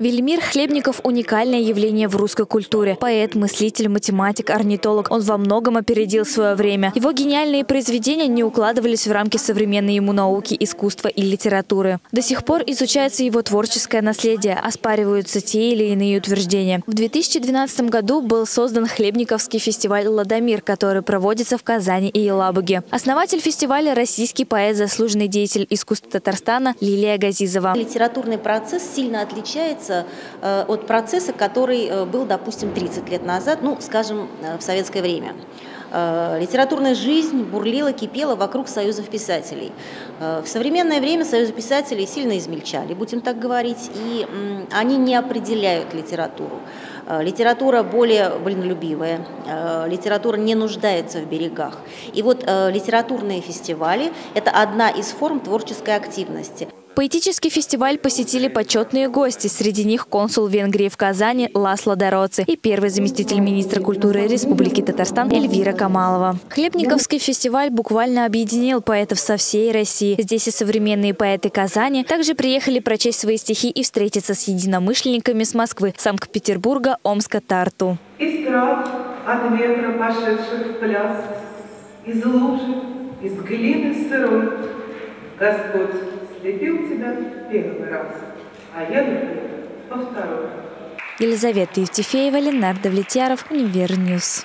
Велимир Хлебников – уникальное явление в русской культуре. Поэт, мыслитель, математик, орнитолог. Он во многом опередил свое время. Его гениальные произведения не укладывались в рамки современной ему науки, искусства и литературы. До сих пор изучается его творческое наследие, оспариваются те или иные утверждения. В 2012 году был создан Хлебниковский фестиваль «Ладомир», который проводится в Казани и Елабуге. Основатель фестиваля – российский поэт, заслуженный деятель искусства Татарстана Лилия Газизова. Литературный процесс сильно отличается отличается э, от процесса, который э, был, допустим, 30 лет назад, ну, скажем, э, в советское время. Литературная жизнь бурлила, кипела вокруг союзов писателей. В современное время союзы писателей сильно измельчали, будем так говорить, и они не определяют литературу. Литература более вольнолюбивая, литература не нуждается в берегах. И вот литературные фестивали – это одна из форм творческой активности. Поэтический фестиваль посетили почетные гости. Среди них консул Венгрии в Казани Ласло Дороци и первый заместитель министра культуры Республики Татарстан Эльвира Камалова. Хлебниковский фестиваль буквально объединил поэтов со всей России. Здесь и современные поэты Казани также приехали прочесть свои стихи и встретиться с единомышленниками с Москвы, Санкт-Петербурга, Омска, Тарту. Из трав от ветра пошедших в пляс, из лужи, из глины сырой, Господь слепил тебя первый раз, а я, например, во второй. Елизавета Евтефеева, Ленар Давлетьяров, Univer News.